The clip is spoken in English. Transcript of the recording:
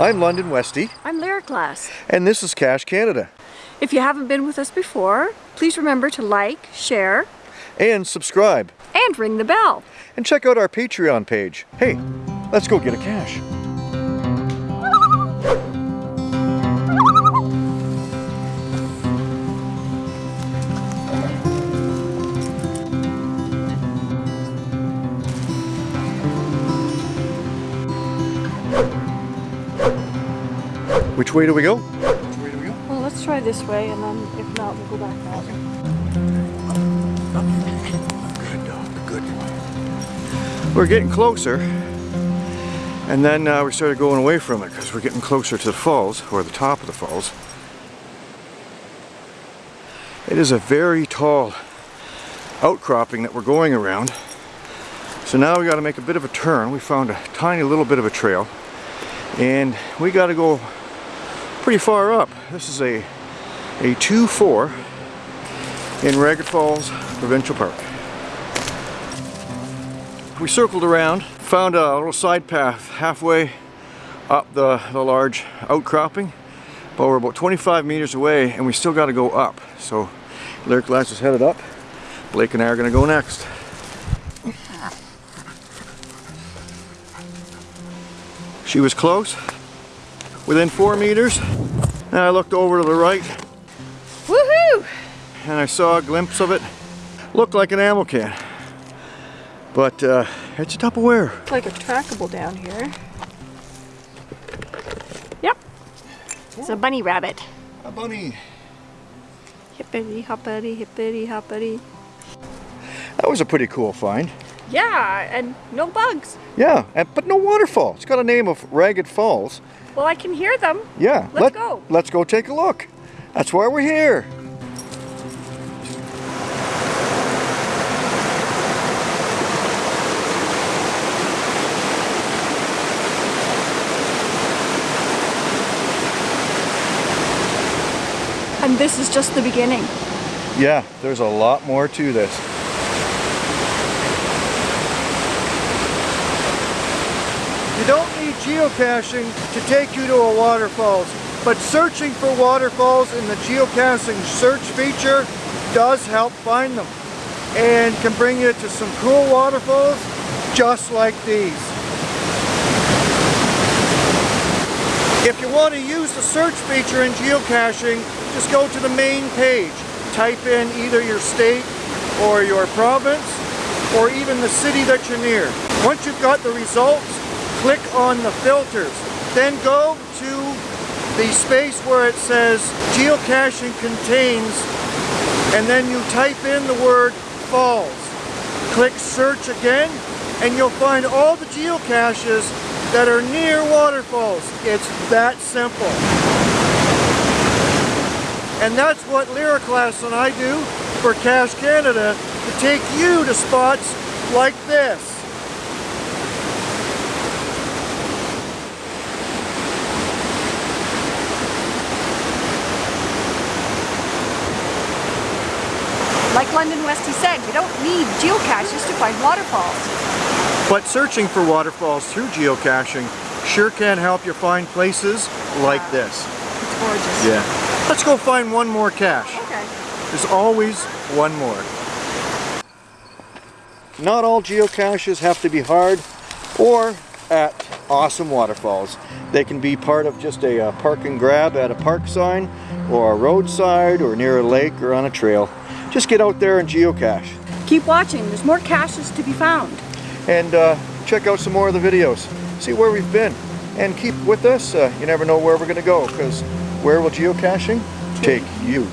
I'm London Westy. I'm Lyric Glass. And this is Cache Canada. If you haven't been with us before, please remember to like, share, and subscribe. And ring the bell. And check out our Patreon page. Hey, let's go get a cache. Which way do we go? Which way do we go? Well, let's try this way, and then if not, we'll go back that way. Good dog, good boy. We're getting closer, and then uh, we started going away from it because we're getting closer to the falls, or the top of the falls. It is a very tall outcropping that we're going around. So now we got to make a bit of a turn. We found a tiny little bit of a trail and we got to go pretty far up. This is a a 2-4 in Ragged Falls Provincial Park. We circled around, found a little side path halfway up the, the large outcropping, but we're about 25 meters away and we still got to go up. So Lyric Glass is headed up. Blake and I are going to go next. She was close, within four meters. And I looked over to the right. Woohoo! And I saw a glimpse of it. Looked like an ammo can. But uh, it's a Tupperware. It's like a trackable down here. Yep. It's a bunny rabbit. A bunny. Hippity hoppity hippity hoppity. That was a pretty cool find. Yeah, and no bugs. Yeah, and, but no waterfall. It's got a name of Ragged Falls. Well, I can hear them. Yeah. Let's let, go. Let's go take a look. That's why we're here. And this is just the beginning. Yeah, there's a lot more to this. You don't need geocaching to take you to a waterfalls, but searching for waterfalls in the geocaching search feature does help find them and can bring you to some cool waterfalls just like these. If you want to use the search feature in geocaching, just go to the main page. Type in either your state or your province or even the city that you're near. Once you've got the results, click on the filters. Then go to the space where it says geocaching contains and then you type in the word falls. Click search again and you'll find all the geocaches that are near waterfalls. It's that simple. And that's what Lyric Glass and I do for Cache Canada to take you to spots like this. Like London Westy said, you don't need geocaches to find waterfalls. But searching for waterfalls through geocaching sure can help you find places like wow. this. It's gorgeous. Yeah. Let's go find one more cache. Okay. There's always one more. Not all geocaches have to be hard or at awesome waterfalls. They can be part of just a, a park and grab at a park sign or a roadside or near a lake or on a trail just get out there and geocache. Keep watching, there's more caches to be found. And uh, check out some more of the videos. See where we've been. And keep with us, uh, you never know where we're going to go, because where will geocaching take you?